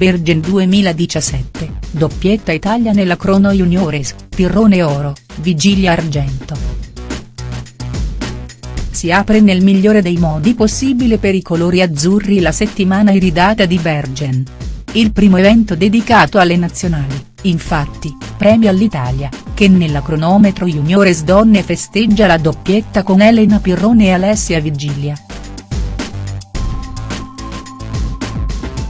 Bergen 2017, doppietta Italia nella Crono Juniores, Pirrone oro, Vigilia argento. Si apre nel migliore dei modi possibile per i colori azzurri la settimana iridata di Bergen. Il primo evento dedicato alle nazionali, infatti, premia all'Italia, che nella cronometro juniores donne festeggia la doppietta con Elena Pirrone e Alessia Vigilia.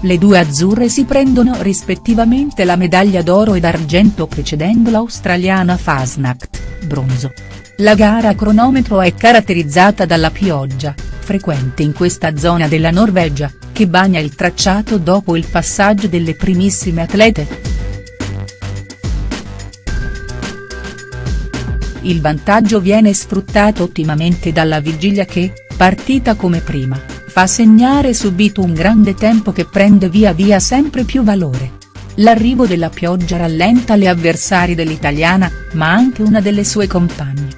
Le due azzurre si prendono rispettivamente la medaglia d'oro ed argento precedendo l'australiana Fasnacht, bronzo. La gara a cronometro è caratterizzata dalla pioggia, frequente in questa zona della Norvegia, che bagna il tracciato dopo il passaggio delle primissime atlete. Il vantaggio viene sfruttato ottimamente dalla Vigilia che, partita come prima, fa segnare subito un grande tempo che prende via via sempre più valore. L'arrivo della pioggia rallenta le avversari dell'italiana, ma anche una delle sue compagne.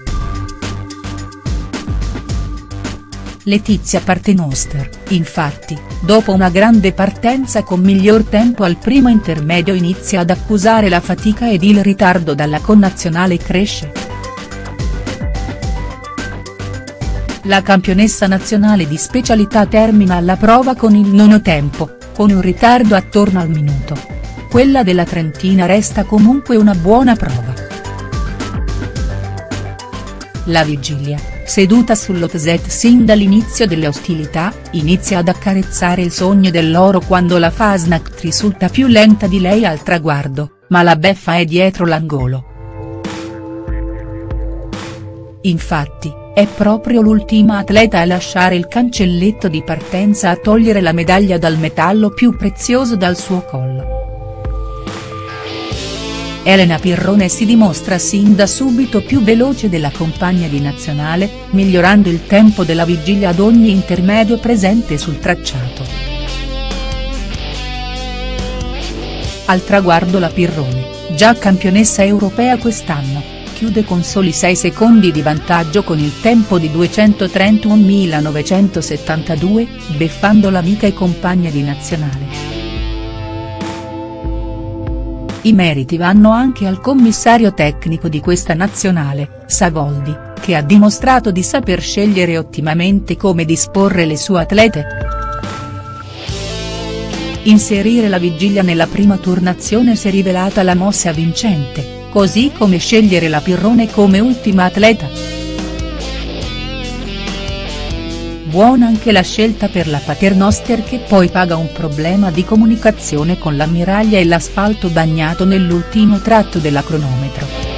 Letizia Partenoster, infatti, dopo una grande partenza con miglior tempo al primo intermedio inizia ad accusare la fatica ed il ritardo dalla connazionale cresce. La campionessa nazionale di specialità termina la prova con il nono tempo, con un ritardo attorno al minuto. Quella della Trentina resta comunque una buona prova. La vigilia, seduta sull'Otset sin dall'inizio delle ostilità, inizia ad accarezzare il sogno dell'oro quando la Fasnacht risulta più lenta di lei al traguardo, ma la beffa è dietro l'angolo. Infatti, è proprio l'ultima atleta a lasciare il cancelletto di partenza a togliere la medaglia dal metallo più prezioso dal suo collo. Elena Pirrone si dimostra sin da subito più veloce della compagna di nazionale, migliorando il tempo della vigilia ad ogni intermedio presente sul tracciato. Al traguardo la Pirrone, già campionessa europea quest'anno, chiude con soli 6 secondi di vantaggio con il tempo di 231.972, beffando l'amica e compagna di nazionale. I meriti vanno anche al commissario tecnico di questa nazionale, Savoldi, che ha dimostrato di saper scegliere ottimamente come disporre le sue atlete. Inserire la vigilia nella prima turnazione si è rivelata la mossa vincente così come scegliere la Pirrone come ultima atleta. Buona anche la scelta per la Paternoster che poi paga un problema di comunicazione con l'ammiraglia e l'asfalto bagnato nell'ultimo tratto della cronometro.